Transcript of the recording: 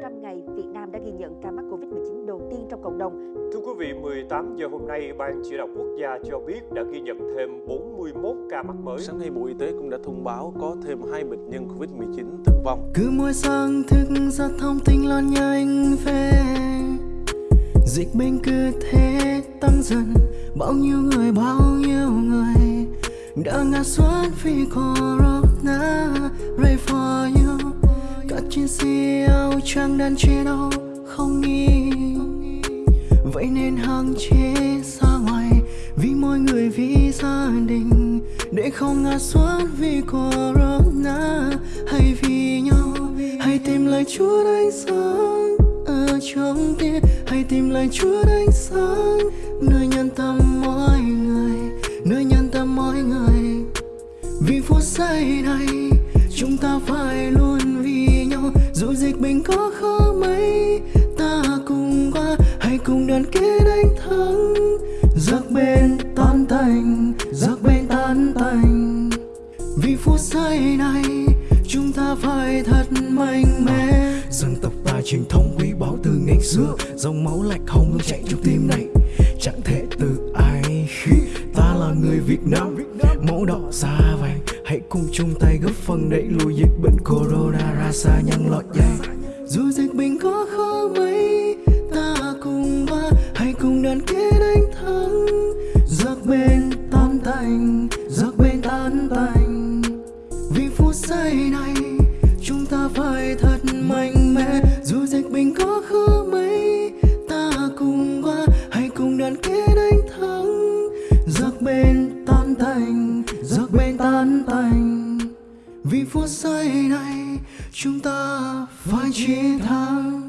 100 ngày, Việt Nam đã ghi nhận ca mắc Covid-19 đầu tiên trong cộng đồng. Thưa quý vị, 18 giờ hôm nay, Ban chỉ đạo quốc gia cho biết đã ghi nhận thêm 41 ca mắc mới. Sáng nay, Bộ Y tế cũng đã thông báo có thêm hai bệnh nhân Covid-19 tử vong. Cứ mỗi sáng thức giấc thông tin lan nhanh về Dịch bệnh cứ thế tăng dần Bao nhiêu người, bao nhiêu người Đã ngã xuống vì corona Pray for you các trên siêng trang đan chia đâu không nghi Vậy nên hàng chế ra ngoài Vì mọi người, vì gia đình. Để không ngã xuống vì corona Hay vì nhau. Hãy tìm lại Chúa ánh sáng Ở trong tim Hãy tìm lại Chúa ánh sáng Nơi nhân tâm mọi người Nơi nhân tâm mọi người. Vì phút giây này Chúng ta phải luôn có khó mấy? Ta cùng qua, Hãy cùng đoàn kết đánh thắng. Giặc bên tan tành Giặc bên tan tành. Vì phút giây này, Chúng ta phải thật mạnh mẽ. Dân tộc ta truyền thống quý báu từ ngày xưa. Dòng máu lạch hồng luôn chạy trong tim này. Chẳng thể từ ai khi Ta là người Việt Nam. Mẫu đỏ da vàng, Hãy cùng chung tay góp phần đẩy lùi dịch bệnh corona ra xa nhân loại dài dù dịch bệnh có khó mấy, Ta cùng qua Hãy cùng đoàn kết đánh thắng. Giặc bên tan tành Giặc bên tan tành. Vì phút giây này, Chúng ta phải thật mạnh mẽ. Dù dịch bệnh có khó mấy, Ta cùng qua Hãy cùng đoàn kết đánh thắng. Giặc bên tan tành Giặc bên tan tành. Vì phút giây này Chúng ta phải chiến thắng.